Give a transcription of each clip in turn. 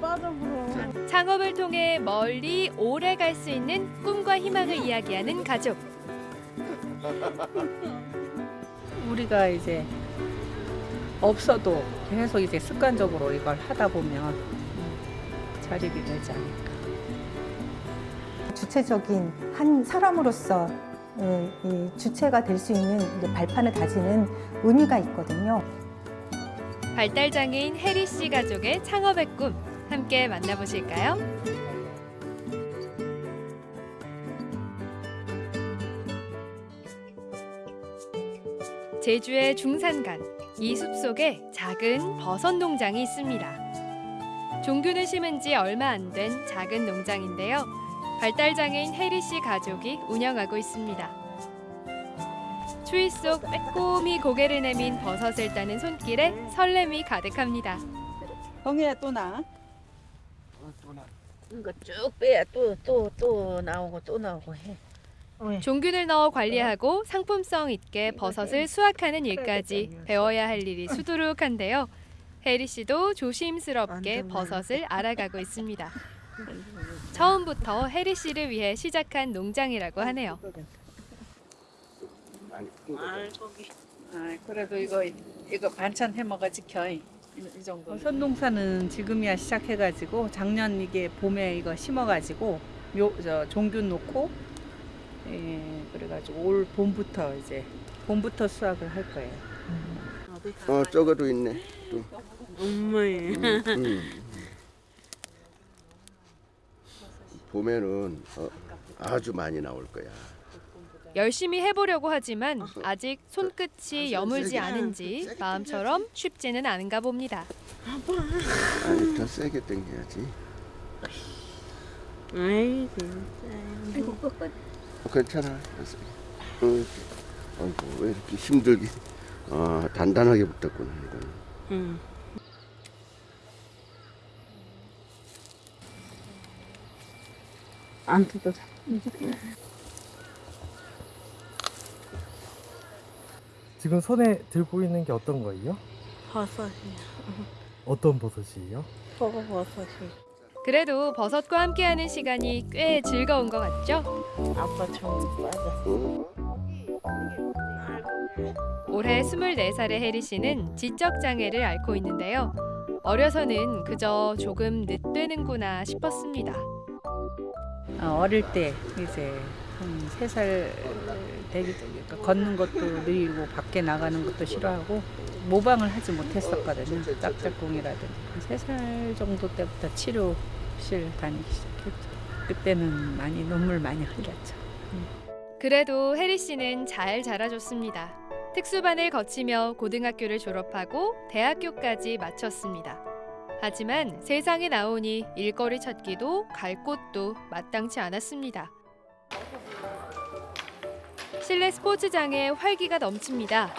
빠져불어. 창업을 통해 멀리 오래 갈 수 있는 꿈과 희망을 이야기하는 가족. 우리가 이제 없어도 계속 이제 습관적으로 이걸 하다 보면 자립이 되지 않을까. 주체적인 한 사람으로서 예, 이 주체가 될 수 있는 발판을 다지는 의미가 있거든요. 발달장애인 해리 씨 가족의 창업의 꿈 함께 만나보실까요? 제주의 중산간 이 숲속에 작은 버섯 농장이 있습니다. 종균을 심은 지 얼마 안 된 작은 농장인데요. 발달장애인 해리 씨 가족이 운영하고 있습니다. 추위 속 빼꼼히 고개를 내민 버섯을 따는 손길에 설렘이 가득합니다. 형이야 또 나. 이거 쭉 빼야 또 또 또 나오고 또 나오고 해. 종균을 넣어 관리하고 상품성 있게 버섯을 수확하는 일까지 배워야 할 일이 수두룩한데요. 혜리 씨도 조심스럽게 버섯을 알아가고 있습니다. 처음부터 혜리 씨를 위해 시작한 농장이라고 하네요. 아, 그래도 이거 이거 반찬 해 먹어 지켜. 이, 이 정도. 선농사는 지금이야 시작해가지고 작년 이게 봄에 이거 심어가지고 묘 저 종균 놓고 예, 그래가지고 올 봄부터 이제 봄부터 수확을 할 거예요. 어 저거도 있네. 엄마예. 음, 음. 봄에는 어, 아주 많이 나올 거야. 열심히 해보려고 하지만 아직 손끝이 여물지 않은지 마음처럼 쉽지는 않은가 봅니다. 아니 더 세게 당겨야지. 아이 진짜. 어, 괜찮아. 어, 아이고 왜 이렇게 힘들게? 어 단단하게 붙었구나 이거는. 응. 안 뜯어. 지금 손에 들고 있는 게 어떤 거예요? 버섯이야. 어떤 버섯이에요? 버거 버섯이. 그래도 버섯과 함께하는 시간이 꽤 즐거운 것 같죠? 아빠 좀 빠져. 올해 24살의 혜리 씨는 지적 장애를 앓고 있는데요. 어려서는 그저 조금 늦되는구나 싶었습니다. 어, 어릴 때 이제 한세살 되기 그러니까 걷는 것도 느리고 밖에 나가는 것도 싫어하고 모방을 하지 못했었거든요. 짝짝꿍이라든지 세 살 정도 때부터 치료실 다니기 시작했죠. 그때는 많이 눈물 많이 흘렸죠. 그래도 혜리 씨는 잘 자라줬습니다. 특수반을 거치며 고등학교를 졸업하고 대학교까지 마쳤습니다. 하지만 세상에 나오니 일거리 찾기도 갈 곳도 마땅치 않았습니다. 실내 스포츠장에 활기가 넘칩니다.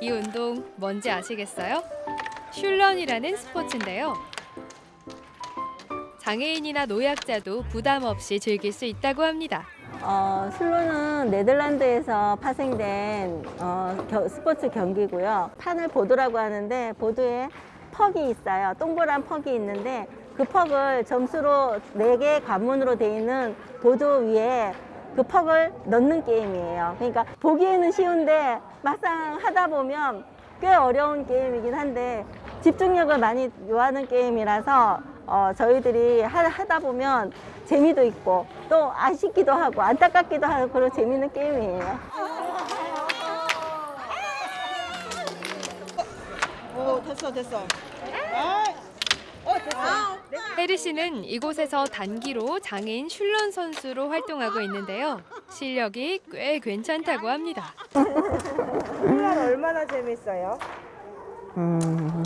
이 운동 뭔지 아시겠어요? 슐런이라는 스포츠인데요. 장애인이나 노약자도 부담 없이 즐길 수 있다고 합니다. 어, 슬로는 네덜란드에서 파생된 어, 겨- 스포츠 경기고요. 판을 보드라고 하는데 보드에 퍽이 있어요. 동그란 퍽이 있는데 그 퍽을 점수로 네 개 관문으로 되어 있는 보드 위에 그 퍽을 넣는 게임이에요. 그러니까 보기에는 쉬운데 막상 하다 보면 꽤 어려운 게임이긴 한데 집중력을 많이 요하는 게임이라서 어, 저희들이 하, 하다 보면 재미도 있고 또 아쉽기도 하고 안타깝기도 하고 그런 재밌는 게임이에요. 오 됐어 됐어. 혜리 씨는 이곳에서 단기로 장애인 슐런 선수로 활동하고 있는데요. 실력이 꽤 괜찮다고 합니다. 훌란 얼마나 재밌어요? 음.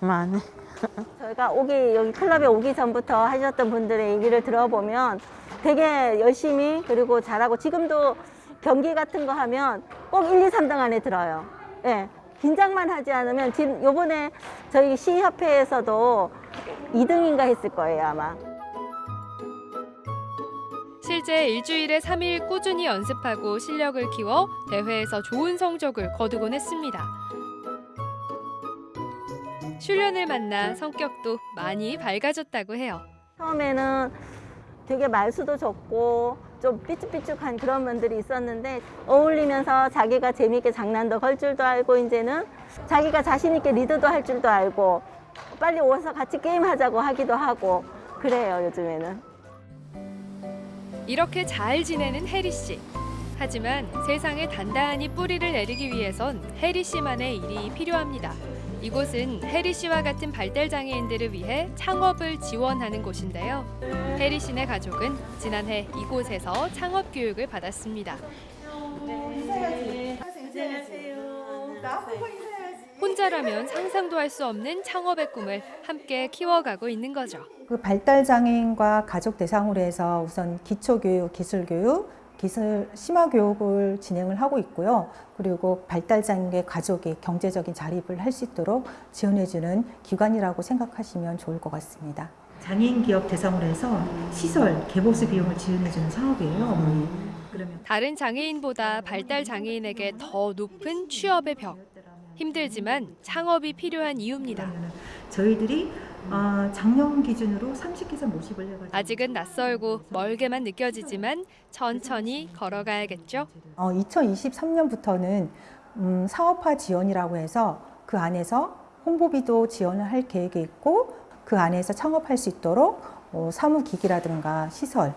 많이. 저희가 오기 여기 클럽에 오기 전부터 하셨던 분들의 얘기를 들어보면 되게 열심히 그리고 잘하고 지금도 경기 같은 거 하면 꼭 1, 2, 3등 안에 들어요. 예. 긴장만 하지 않으면 지금 요번에 저희 시협회에서도 2등인가 했을 거예요, 아마. 실제 일주일에 3일 꾸준히 연습하고 실력을 키워 대회에서 좋은 성적을 거두곤 했습니다. 슐련을 만나 성격도 많이 밝아졌다고 해요. 처음에는 되게 말수도 적고 좀 삐죽삐죽한 그런 면들이 있었는데 어울리면서 자기가 재미있게 장난도 걸 줄도 알고 이제는 자기가 자신 있게 리드도 할 줄도 알고 빨리 오서 같이 게임하자고 하기도 하고 그래요 요즘에는. 이렇게 잘 지내는 혜리 씨. 하지만 세상에 단단히 뿌리를 내리기 위해선 혜리 씨만의 일이 필요합니다. 이곳은 혜리 씨와 같은 발달 장애인들을 위해 창업을 지원하는 곳인데요. 혜리 씨네 가족은 지난해 이곳에서 창업 교육을 받았습니다. 혼자라면 상상도 할 수 없는 창업의 꿈을 함께 키워가고 있는 거죠. 그 발달 장애인과 가족 대상으로 해서 우선 기초 교육, 기술 교육, 기술 심화 교육을 진행을 하고 있고요. 그리고 발달 장애인의 가족이 경제적인 자립을 할 수 있도록 지원해 주는 기관이라고 생각하시면 좋을 것 같습니다. 장애인 기업 대상으로 해서 시설 개보수 비용을 지원해 주는 사업이에요. 다른 장애인보다 발달 장애인에게 더 높은 취업의 벽. 힘들지만 창업이 필요한 이유입니다. 저희들이 어, 작년 기준으로 30기사 모집을 해가지고 아직은 낯설고 멀게만 느껴지지만 천천히 걸어가야겠죠. 어, 2023년부터는 음, 사업화 지원이라고 해서 그 안에서 홍보비도 지원을 할 계획이 있고 그 안에서 창업할 수 있도록 어, 사무기기라든가 시설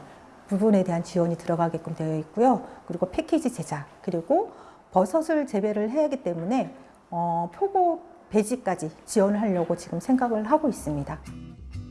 부분에 대한 지원이 들어가게끔 되어 있고요. 그리고 패키지 제작 그리고 버섯을 재배를 해야 하기 때문에 어, 표고 배지까지 지원을 하려고 지금 생각을 하고 있습니다.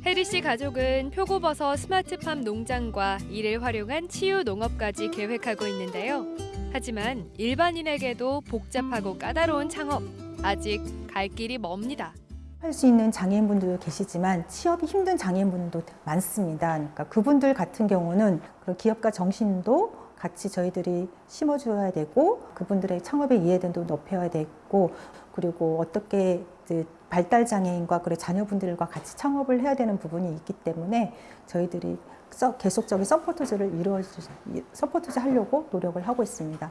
혜리 씨 가족은 표고버섯 스마트팜 농장과 이를 활용한 치유 농업까지 계획하고 있는데요. 하지만 일반인에게도 복잡하고 까다로운 창업 아직 갈 길이 멉니다. 할 수 있는 장애인분들도 계시지만 취업이 힘든 장애인분들도 많습니다. 그러니까 그분들 같은 경우는 기업가 정신도 같이 저희들이 심어줘야 되고 그분들의 창업의 이해도도 높여야 되고 그리고 어떻게 발달 장애인과 그리고 자녀분들과 같이 창업을 해야 되는 부분이 있기 때문에 저희들이 서- 계속적인 supports를 이루어 supports 하려고 노력을 하고 있습니다.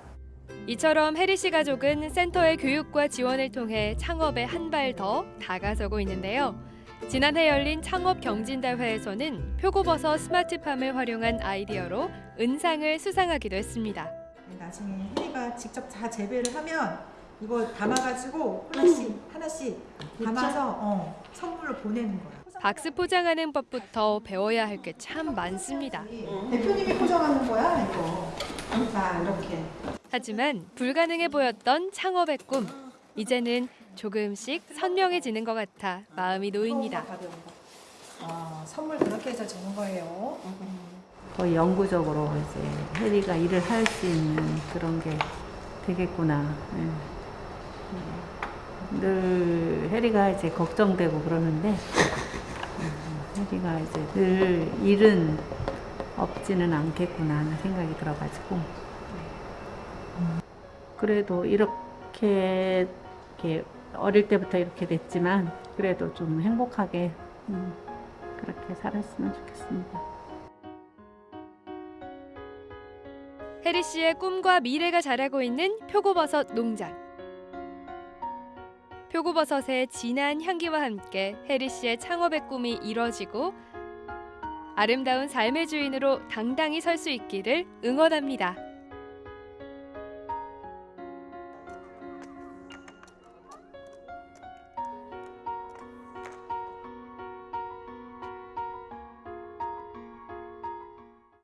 이처럼 혜리 씨 가족은 센터의 교육과 지원을 통해 창업에 한 발 더 다가서고 있는데요. 지난해 열린 창업 경진대회에서는 표고버섯 스마트팜을 활용한 아이디어로 은상을 수상하기도 했습니다. 나중에 혜리가 직접 다 재배를 하면 이거 담아가지고 하나씩 하나씩 담아서 어, 선물로 보내는 거야. 박스 포장하는 법부터 배워야 할 게 참 많습니다. 대표님이 포장하는 거야 이거. 자 이렇게. 하지만 불가능해 보였던 창업의 꿈. 이제는 조금씩 선명해지는 것 같아 마음이 놓입니다. 아, 선물 그렇게 해서 주는 거예요. 거의 영구적으로 이제 혜리가 일을 할 수 있는 그런 게 되겠구나. 예. 늘 혜리가 이제 걱정되고 그러는데 음, 혜리가 이제 늘 일은 없지는 않겠구나 하는 생각이 들어가지고 음, 그래도 이렇게, 이렇게 어릴 때부터 이렇게 됐지만 그래도 좀 행복하게 음, 그렇게 살았으면 좋겠습니다. 혜리 씨의 꿈과 미래가 자라고 있는 표고버섯 농장. 표고버섯의 진한 향기와 함께 혜리 씨의 창업의 꿈이 이뤄지고 아름다운 삶의 주인으로 당당히 설 수 있기를 응원합니다.